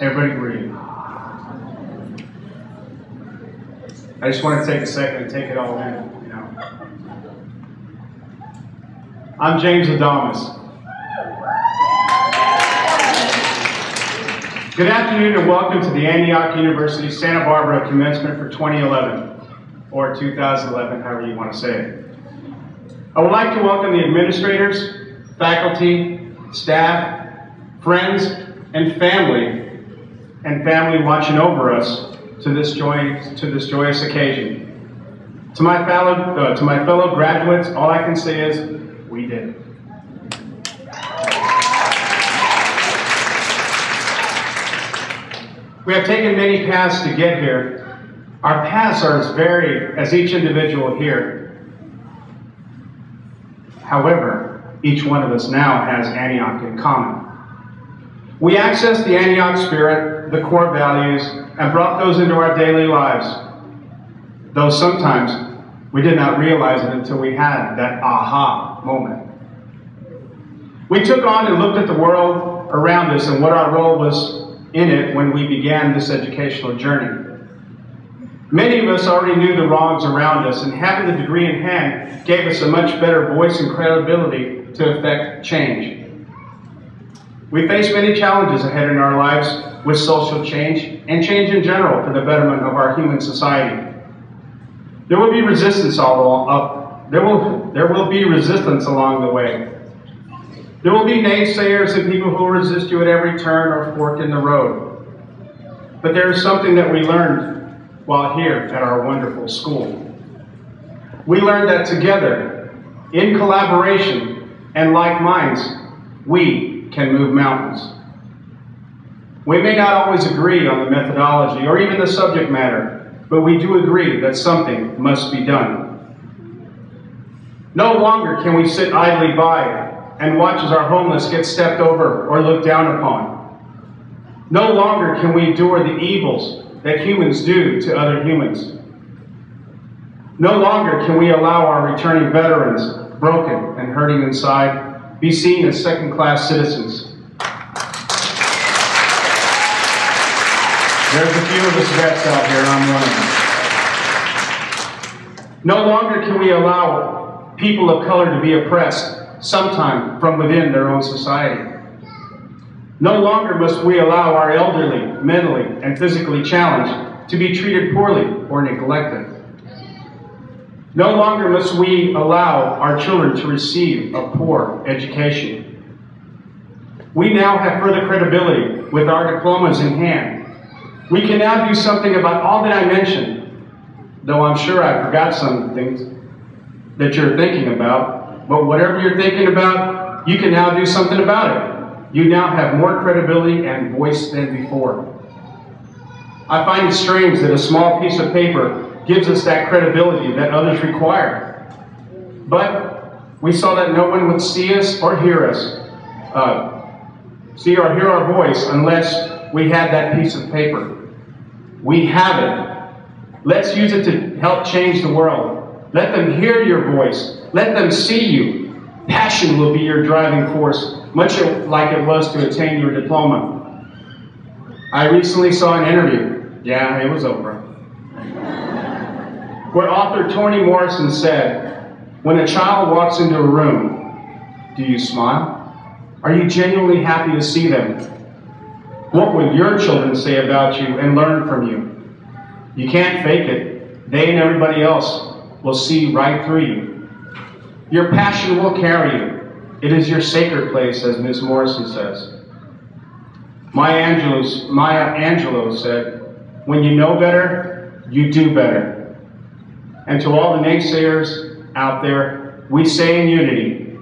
Everybody breathe. I just want to take a second and take it all in, you know. I'm James Adamas. Good afternoon and welcome to the Antioch University Santa Barbara commencement for 2011, or 2011, however you want to say it. I would like to welcome the administrators, faculty, staff, friends, and family, and family watching over us to this, joy, to this joyous occasion. To my, fellow, uh, to my fellow graduates, all I can say is, we did. We have taken many paths to get here. Our paths are as varied as each individual here. However, each one of us now has Antioch in common. We accessed the Antioch spirit, the core values, and brought those into our daily lives. Though sometimes we did not realize it until we had that aha moment. We took on and looked at the world around us and what our role was in it when we began this educational journey. Many of us already knew the wrongs around us, and having the degree in hand gave us a much better voice and credibility to effect change. We face many challenges ahead in our lives with social change and change in general for the betterment of our human society. There will be resistance all along, uh, there will, there will be resistance along the way. There will be naysayers and people who will resist you at every turn or fork in the road. But there is something that we learned while here at our wonderful school. We learned that together, in collaboration and like minds, we can move mountains. We may not always agree on the methodology or even the subject matter, but we do agree that something must be done. No longer can we sit idly by and watch as our homeless get stepped over or looked down upon. No longer can we endure the evils that humans do to other humans. No longer can we allow our returning veterans, broken and hurting inside, be seen as second-class citizens. There's a few of us vets out here, I'm them. No longer can we allow people of color to be oppressed sometime from within their own society. No longer must we allow our elderly, mentally, and physically challenged to be treated poorly or neglected. No longer must we allow our children to receive a poor education. We now have further credibility with our diplomas in hand. We can now do something about all that I mentioned, though I'm sure I forgot some things that you're thinking about, but whatever you're thinking about, you can now do something about it. You now have more credibility and voice than before. I find it strange that a small piece of paper gives us that credibility that others require. But we saw that no one would see us or hear us, uh, see or hear our voice unless we had that piece of paper. We have it. Let's use it to help change the world. Let them hear your voice. Let them see you. Passion will be your driving force, much like it was to attain your diploma. I recently saw an interview. Yeah, it was over. Where author Toni Morrison said, When a child walks into a room, do you smile? Are you genuinely happy to see them? What will your children say about you and learn from you? You can't fake it. They and everybody else will see right through you. Your passion will carry you. It is your sacred place, as Miss Morrison says. Maya Angelou, Maya Angelou said, when you know better, you do better. And to all the naysayers out there, we say in unity,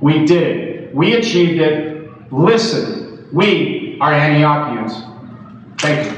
we did it. We achieved it. Listen, we are Antiochians. Thank you.